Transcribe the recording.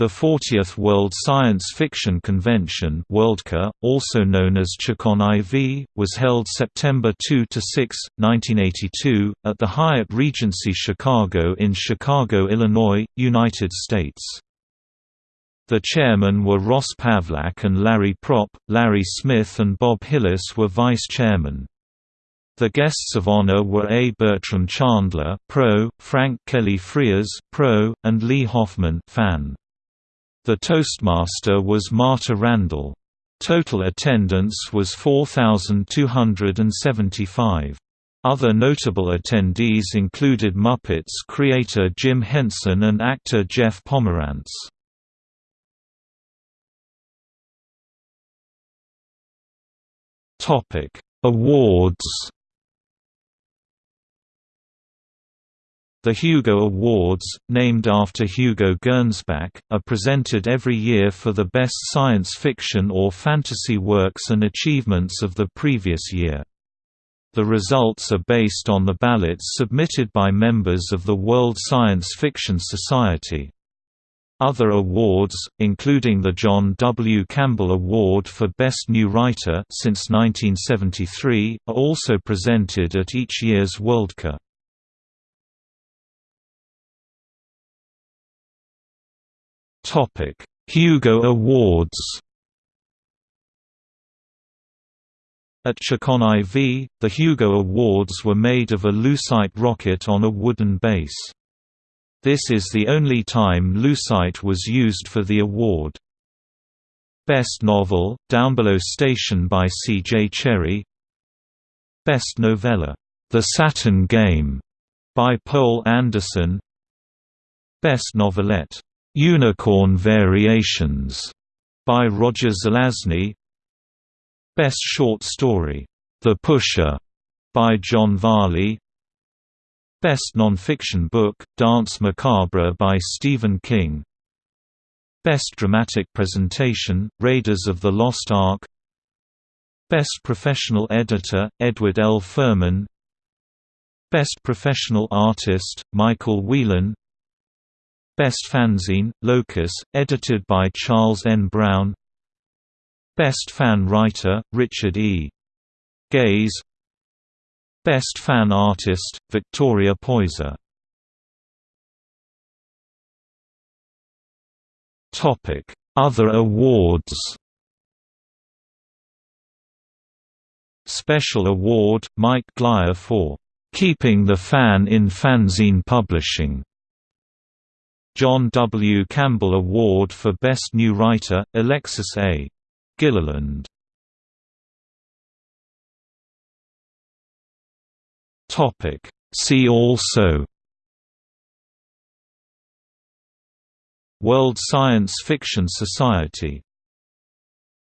The 40th World Science Fiction Convention Worldcon, also known as ChiCon IV, was held September 2–6, 1982, at the Hyatt Regency Chicago in Chicago, Illinois, United States. The chairmen were Ross Pavlak and Larry Propp, Larry Smith and Bob Hillis were vice chairmen. The guests of honor were A. Bertram Chandler Pro, Frank Kelly Freas Pro, and Lee Hoffman fan. The Toastmaster was Marta Randall. Total attendance was 4,275. Other notable attendees included Muppets creator Jim Henson and actor Jeff Pomerantz. Awards The Hugo Awards, named after Hugo Gernsback, are presented every year for the best science fiction or fantasy works and achievements of the previous year. The results are based on the ballots submitted by members of the World Science Fiction Society. Other awards, including the John W. Campbell Award for Best New Writer since 1973, are also presented at each year's Worldcon. Hugo Awards. At ChiCon IV, the Hugo Awards were made of a Lucite rocket on a wooden base. This is the only time Lucite was used for the award. Best Novel, Down Below Station by C. J. Cherryh Best Novella, The Saturn Game, by Poul Anderson Best Novelette, Unicorn Variations by Roger Zelazny. Best Short Story, The Pusher by John Varley. Best Nonfiction Book, Danse Macabre by Stephen King. Best Dramatic Presentation, Raiders of the Lost Ark. Best Professional Editor, Edward L. Ferman. Best Professional Artist, Michael Whelan Best Fanzine, Locus, edited by Charles N. Brown. Best Fan Writer, Richard E. Geis. Best Fan Artist, Victoria Poyser. Topic Other awards. Special Award, Mike Glyer for "...keeping the fan in fanzine publishing", John W. Campbell Award for Best New Writer, Alexis A. Gilliland. See also World Science Fiction Society